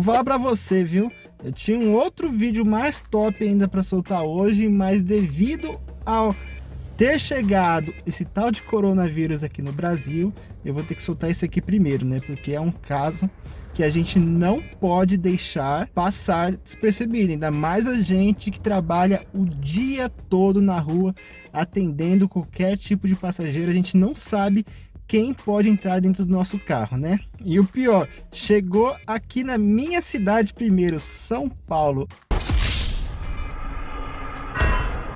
vou falar pra você, viu? Eu tinha um outro vídeo mais top ainda para soltar hoje, mas devido ao ter chegado esse tal de coronavírus aqui no Brasil, eu vou ter que soltar esse aqui primeiro, né? Porque é um caso que a gente não pode deixar passar despercebido, ainda mais a gente que trabalha o dia todo na rua atendendo qualquer tipo de passageiro, a gente não sabe quem pode entrar dentro do nosso carro, né? E o pior, chegou aqui na minha cidade primeiro, São Paulo.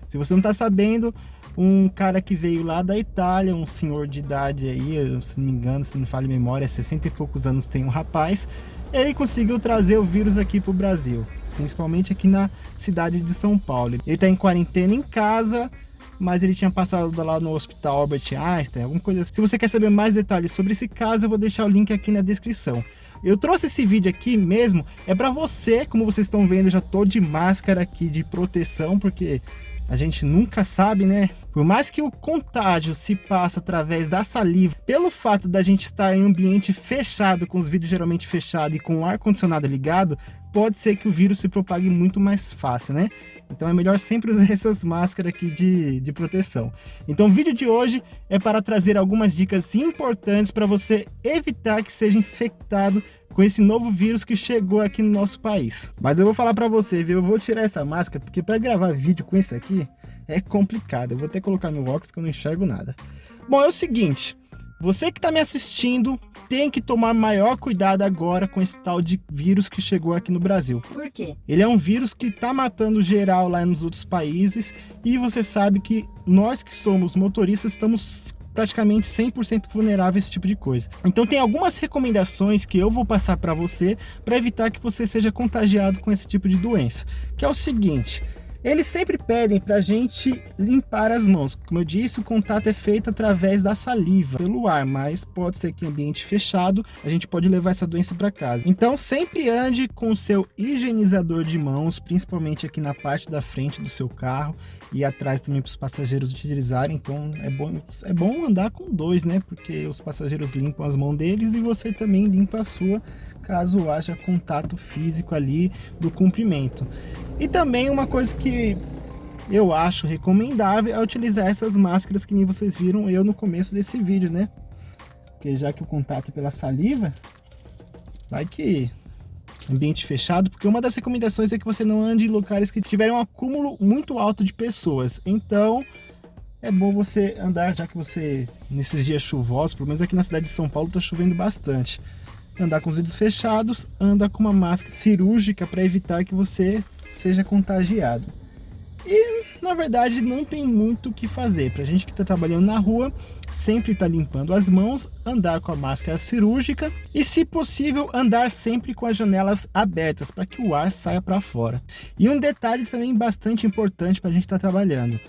Se você não está sabendo, um cara que veio lá da Itália, um senhor de idade aí, se não me engano, se não falha memória, 60 e poucos anos tem um rapaz, ele conseguiu trazer o vírus aqui para o Brasil, principalmente aqui na cidade de São Paulo. Ele está em quarentena em casa, mas ele tinha passado lá no hospital Albert Einstein, alguma coisa assim. Se você quer saber mais detalhes sobre esse caso, eu vou deixar o link aqui na descrição. Eu trouxe esse vídeo aqui mesmo, é para você, como vocês estão vendo, eu já tô de máscara aqui de proteção, porque a gente nunca sabe, né? Por mais que o contágio se passe através da saliva, pelo fato da gente estar em ambiente fechado, com os vidros geralmente fechados e com o ar-condicionado ligado, pode ser que o vírus se propague muito mais fácil, né? Então é melhor sempre usar essas máscaras aqui de, de proteção. Então o vídeo de hoje é para trazer algumas dicas importantes para você evitar que seja infectado com esse novo vírus que chegou aqui no nosso país. Mas eu vou falar para você, viu? Eu vou tirar essa máscara, porque para gravar vídeo com isso aqui é complicado. Eu vou até colocar meu óculos que eu não enxergo nada. Bom, é o seguinte, você que está me assistindo tem que tomar maior cuidado agora com esse tal de vírus que chegou aqui no Brasil. Por quê? Ele é um vírus que está matando geral lá nos outros países e você sabe que nós que somos motoristas estamos praticamente 100% vulnerável a esse tipo de coisa. Então tem algumas recomendações que eu vou passar para você para evitar que você seja contagiado com esse tipo de doença. Que é o seguinte, eles sempre pedem para a gente limpar as mãos. Como eu disse, o contato é feito através da saliva, pelo ar, mas pode ser que em ambiente fechado a gente pode levar essa doença para casa. Então sempre ande com o seu higienizador de mãos, principalmente aqui na parte da frente do seu carro e atrás também para os passageiros utilizarem. Então é bom, é bom andar com dois, né? Porque os passageiros limpam as mãos deles e você também limpa a sua, caso haja contato físico ali do cumprimento. E também uma coisa que eu acho recomendável é utilizar essas máscaras que nem vocês viram eu no começo desse vídeo, né? Porque já que o contato pela saliva, vai que ambiente fechado, porque uma das recomendações é que você não ande em locais que tiverem um acúmulo muito alto de pessoas. Então, é bom você andar, já que você, nesses dias chuvosos, pelo menos aqui na cidade de São Paulo, está chovendo bastante. Andar com os vidros fechados, anda com uma máscara cirúrgica para evitar que você seja contagiado. E, na verdade, não tem muito o que fazer. Para a gente que está trabalhando na rua, sempre está limpando as mãos, andar com a máscara cirúrgica e, se possível, andar sempre com as janelas abertas para que o ar saia para fora. E um detalhe também bastante importante para a gente estar tá trabalhando.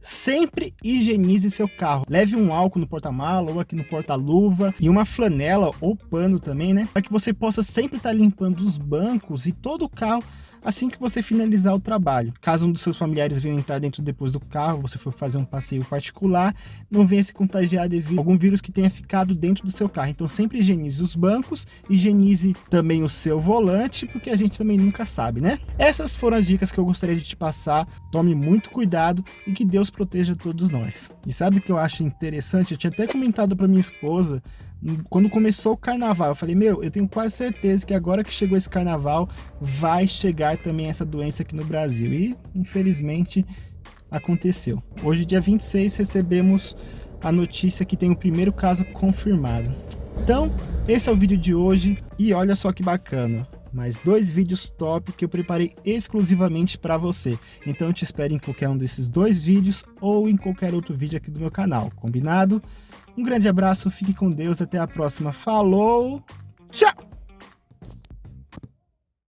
Sempre higienize seu carro. Leve um álcool no porta-mala ou aqui no porta-luva e uma flanela ou pano também, né? Para que você possa sempre estar tá limpando os bancos e todo o carro assim que você finalizar o trabalho. Caso um dos seus familiares venha entrar dentro depois do carro, você for fazer um passeio particular, não venha se contagiar devido a algum vírus que tenha ficado dentro do seu carro. Então sempre higienize os bancos, higienize também o seu volante, porque a gente também nunca sabe, né? Essas foram as dicas que eu gostaria de te passar. Tome muito cuidado e que Deus proteja todos nós. E sabe o que eu acho interessante? Eu tinha até comentado para minha esposa quando começou o carnaval, eu falei, meu, eu tenho quase certeza que agora que chegou esse carnaval, vai chegar também essa doença aqui no Brasil. E, infelizmente, aconteceu. Hoje, dia 26, recebemos a notícia que tem o primeiro caso confirmado. Então, esse é o vídeo de hoje e olha só que bacana mais dois vídeos top que eu preparei exclusivamente para você. Então eu te espero em qualquer um desses dois vídeos ou em qualquer outro vídeo aqui do meu canal, combinado? Um grande abraço, fique com Deus, até a próxima. Falou, tchau!